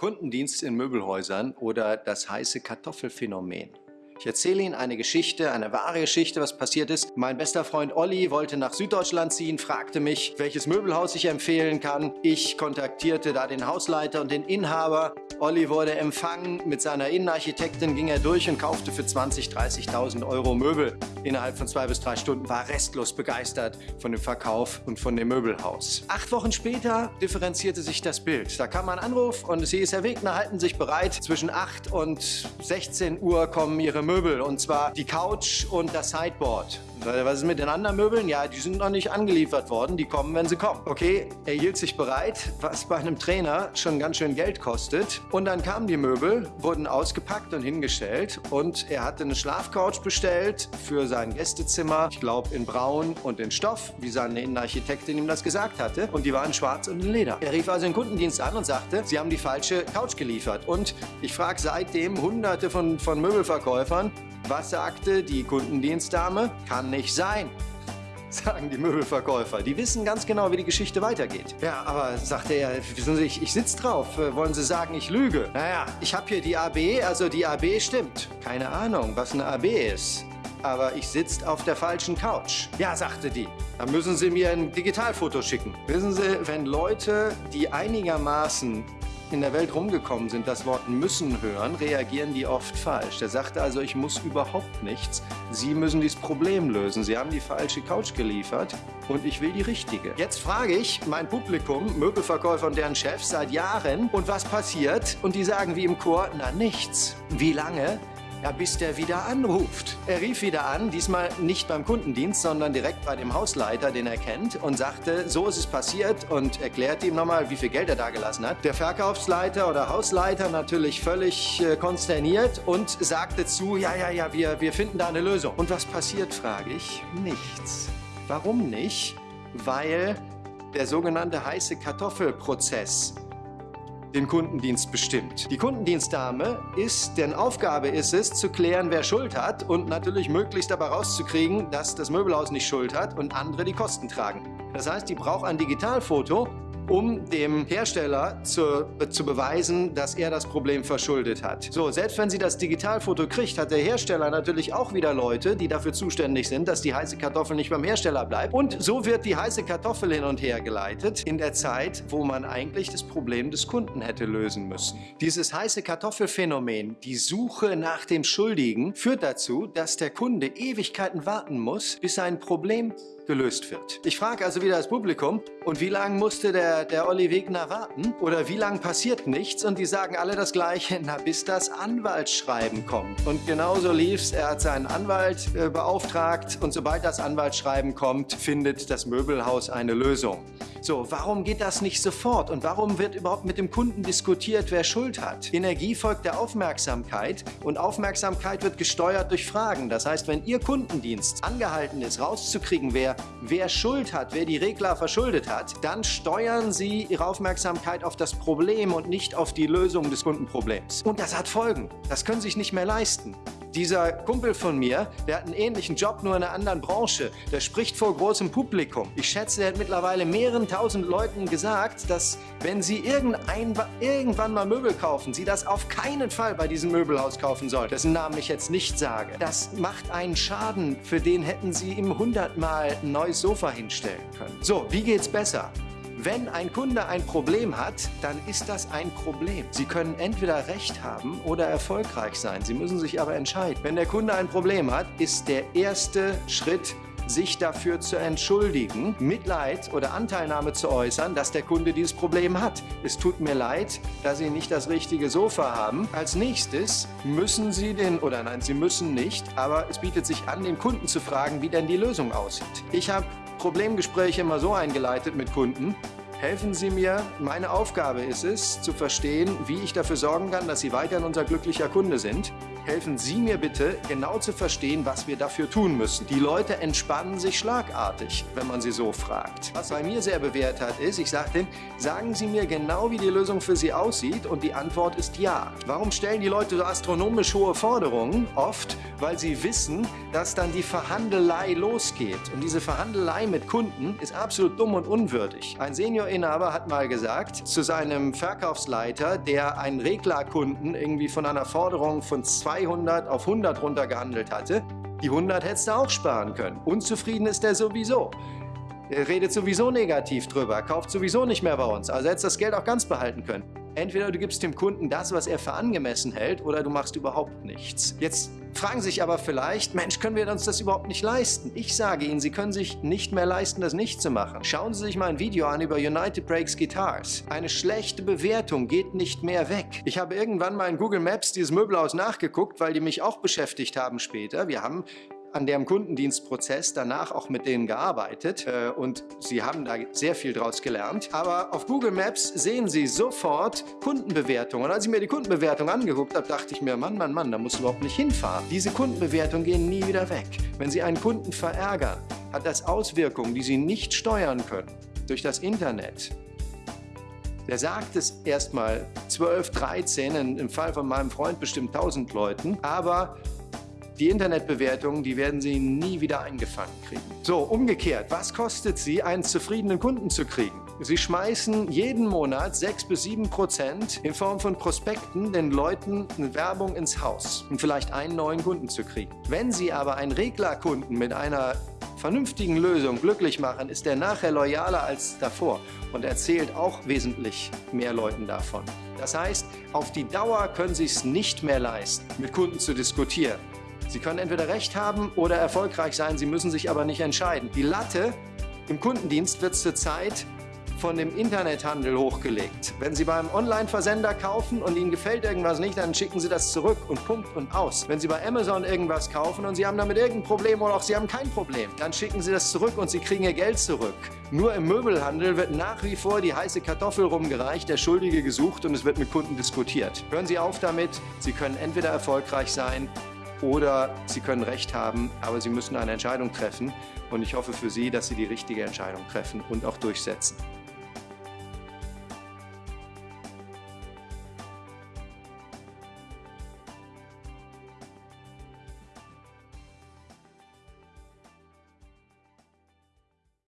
Kundendienst in Möbelhäusern oder das heiße Kartoffelphänomen. Ich erzähle Ihnen eine Geschichte, eine wahre Geschichte, was passiert ist. Mein bester Freund Olli wollte nach Süddeutschland ziehen, fragte mich, welches Möbelhaus ich empfehlen kann. Ich kontaktierte da den Hausleiter und den Inhaber. Olli wurde empfangen. Mit seiner Innenarchitektin ging er durch und kaufte für 20.000, 30.000 Euro Möbel. Innerhalb von zwei bis drei Stunden war restlos begeistert von dem Verkauf und von dem Möbelhaus. Acht Wochen später differenzierte sich das Bild. Da kam ein Anruf und hieß, Herr Wegner, halten Sie sich bereit. Zwischen 8 und 16 Uhr kommen Ihre Möbel und zwar die Couch und das Sideboard. Was ist mit den anderen Möbeln? Ja, die sind noch nicht angeliefert worden. Die kommen, wenn sie kommen. Okay, er hielt sich bereit, was bei einem Trainer schon ganz schön Geld kostet. Und dann kamen die Möbel, wurden ausgepackt und hingestellt. Und er hatte eine Schlafcouch bestellt für sein Gästezimmer. Ich glaube in Braun und in Stoff, wie seine Innenarchitektin ihm das gesagt hatte. Und die waren schwarz und in Leder. Er rief also den Kundendienst an und sagte, sie haben die falsche Couch geliefert. Und ich frage seitdem hunderte von, von Möbelverkäufern, was sagte die Kundendienstdame? Kann nicht sein sagen die Möbelverkäufer. Die wissen ganz genau, wie die Geschichte weitergeht. Ja, aber sagte er, wissen Sie, ich, ich sitze drauf. Äh, wollen Sie sagen, ich lüge? Naja, ich habe hier die AB, also die AB stimmt. Keine Ahnung, was eine AB ist. Aber ich sitze auf der falschen Couch. Ja, sagte die. Dann müssen Sie mir ein Digitalfoto schicken. Wissen Sie, wenn Leute, die einigermaßen in der Welt rumgekommen sind, das Wort müssen hören, reagieren die oft falsch. Der sagte also, ich muss überhaupt nichts. Sie müssen dieses Problem lösen. Sie haben die falsche Couch geliefert und ich will die richtige. Jetzt frage ich mein Publikum, Möbelverkäufer und deren Chefs seit Jahren, und was passiert? Und die sagen wie im Chor, na nichts. Wie lange? Ja, bis der wieder anruft. Er rief wieder an, diesmal nicht beim Kundendienst, sondern direkt bei dem Hausleiter, den er kennt, und sagte, so ist es passiert und erklärte ihm nochmal, wie viel Geld er da gelassen hat. Der Verkaufsleiter oder Hausleiter natürlich völlig äh, konsterniert und sagte zu, ja, ja, ja, wir, wir finden da eine Lösung. Und was passiert, frage ich? Nichts. Warum nicht? Weil der sogenannte heiße Kartoffelprozess den Kundendienst bestimmt. Die Kundendienstdame ist, deren Aufgabe ist es, zu klären, wer Schuld hat und natürlich möglichst dabei rauszukriegen, dass das Möbelhaus nicht Schuld hat und andere die Kosten tragen. Das heißt, die braucht ein Digitalfoto, um dem Hersteller zu, zu beweisen, dass er das Problem verschuldet hat. So, selbst wenn sie das Digitalfoto kriegt, hat der Hersteller natürlich auch wieder Leute, die dafür zuständig sind, dass die heiße Kartoffel nicht beim Hersteller bleibt. Und so wird die heiße Kartoffel hin und her geleitet in der Zeit, wo man eigentlich das Problem des Kunden hätte lösen müssen. Dieses heiße Kartoffelphänomen, die Suche nach dem Schuldigen, führt dazu, dass der Kunde Ewigkeiten warten muss, bis sein Problem gelöst wird. Ich frage also wieder das Publikum, und wie lange musste der, der Olli Wegner warten? Oder wie lange passiert nichts? Und die sagen alle das Gleiche, na bis das Anwaltsschreiben kommt. Und genauso lief's. Er hat seinen Anwalt äh, beauftragt und sobald das Anwaltsschreiben kommt, findet das Möbelhaus eine Lösung. So, warum geht das nicht sofort? Und warum wird überhaupt mit dem Kunden diskutiert, wer Schuld hat? Energie folgt der Aufmerksamkeit und Aufmerksamkeit wird gesteuert durch Fragen. Das heißt, wenn Ihr Kundendienst angehalten ist, rauszukriegen, wer, wer Schuld hat, wer die Regler verschuldet hat, dann steuern Sie Ihre Aufmerksamkeit auf das Problem und nicht auf die Lösung des Kundenproblems. Und das hat Folgen. Das können Sie sich nicht mehr leisten. Dieser Kumpel von mir, der hat einen ähnlichen Job, nur in einer anderen Branche. Der spricht vor großem Publikum. Ich schätze, er hat mittlerweile mehreren tausend Leuten gesagt, dass wenn sie irgendwann mal Möbel kaufen, sie das auf keinen Fall bei diesem Möbelhaus kaufen sollen, dessen Namen ich jetzt nicht sage. Das macht einen Schaden, für den hätten sie ihm hundertmal ein neues Sofa hinstellen können. So, wie geht's besser? Wenn ein Kunde ein Problem hat, dann ist das ein Problem. Sie können entweder Recht haben oder erfolgreich sein. Sie müssen sich aber entscheiden. Wenn der Kunde ein Problem hat, ist der erste Schritt, sich dafür zu entschuldigen, Mitleid oder Anteilnahme zu äußern, dass der Kunde dieses Problem hat. Es tut mir leid, dass Sie nicht das richtige Sofa haben. Als nächstes müssen Sie den, oder nein, Sie müssen nicht, aber es bietet sich an, den Kunden zu fragen, wie denn die Lösung aussieht. Ich habe Problemgespräche immer so eingeleitet mit Kunden, helfen Sie mir. Meine Aufgabe ist es, zu verstehen, wie ich dafür sorgen kann, dass Sie weiterhin unser glücklicher Kunde sind helfen Sie mir bitte, genau zu verstehen, was wir dafür tun müssen. Die Leute entspannen sich schlagartig, wenn man sie so fragt. Was bei mir sehr bewährt hat, ist, ich sage denen, sagen Sie mir genau, wie die Lösung für Sie aussieht und die Antwort ist ja. Warum stellen die Leute so astronomisch hohe Forderungen? Oft, weil sie wissen, dass dann die Verhandelei losgeht. Und diese Verhandelei mit Kunden ist absolut dumm und unwürdig. Ein Seniorinhaber hat mal gesagt zu seinem Verkaufsleiter, der einen Reglerkunden irgendwie von einer Forderung von 200 auf 100 runtergehandelt hatte, die 100 hättest du auch sparen können. Unzufrieden ist er sowieso. Er redet sowieso negativ drüber, kauft sowieso nicht mehr bei uns. Also hättest das Geld auch ganz behalten können. Entweder du gibst dem Kunden das, was er für angemessen hält, oder du machst überhaupt nichts. Jetzt fragen sich aber vielleicht, Mensch, können wir uns das überhaupt nicht leisten? Ich sage Ihnen, Sie können sich nicht mehr leisten, das nicht zu machen. Schauen Sie sich mal ein Video an über United Breaks Guitars. Eine schlechte Bewertung geht nicht mehr weg. Ich habe irgendwann mal in Google Maps dieses Möbelhaus nachgeguckt, weil die mich auch beschäftigt haben später. Wir haben an dem Kundendienstprozess danach auch mit denen gearbeitet äh, und sie haben da sehr viel draus gelernt. Aber auf Google Maps sehen Sie sofort Kundenbewertungen. Und als ich mir die Kundenbewertung angeguckt habe, dachte ich mir, Mann, Mann, Mann, da musst du überhaupt nicht hinfahren. Diese Kundenbewertungen gehen nie wieder weg. Wenn Sie einen Kunden verärgern, hat das Auswirkungen, die Sie nicht steuern können durch das Internet. Der sagt es erstmal 12, 13, im Fall von meinem Freund bestimmt 1000 Leuten, aber die Internetbewertungen, die werden Sie nie wieder eingefangen kriegen. So, umgekehrt, was kostet Sie, einen zufriedenen Kunden zu kriegen? Sie schmeißen jeden Monat 6 bis 7 Prozent in Form von Prospekten den Leuten eine Werbung ins Haus, um vielleicht einen neuen Kunden zu kriegen. Wenn Sie aber einen Reglerkunden mit einer vernünftigen Lösung glücklich machen, ist der nachher loyaler als davor und erzählt auch wesentlich mehr Leuten davon. Das heißt, auf die Dauer können Sie es nicht mehr leisten, mit Kunden zu diskutieren. Sie können entweder recht haben oder erfolgreich sein, Sie müssen sich aber nicht entscheiden. Die Latte im Kundendienst wird zurzeit von dem Internethandel hochgelegt. Wenn Sie beim Online-Versender kaufen und Ihnen gefällt irgendwas nicht, dann schicken Sie das zurück und Punkt und aus. Wenn Sie bei Amazon irgendwas kaufen und Sie haben damit irgendein Problem oder auch Sie haben kein Problem, dann schicken Sie das zurück und Sie kriegen Ihr Geld zurück. Nur im Möbelhandel wird nach wie vor die heiße Kartoffel rumgereicht, der Schuldige gesucht und es wird mit Kunden diskutiert. Hören Sie auf damit. Sie können entweder erfolgreich sein oder Sie können Recht haben, aber Sie müssen eine Entscheidung treffen. Und ich hoffe für Sie, dass Sie die richtige Entscheidung treffen und auch durchsetzen.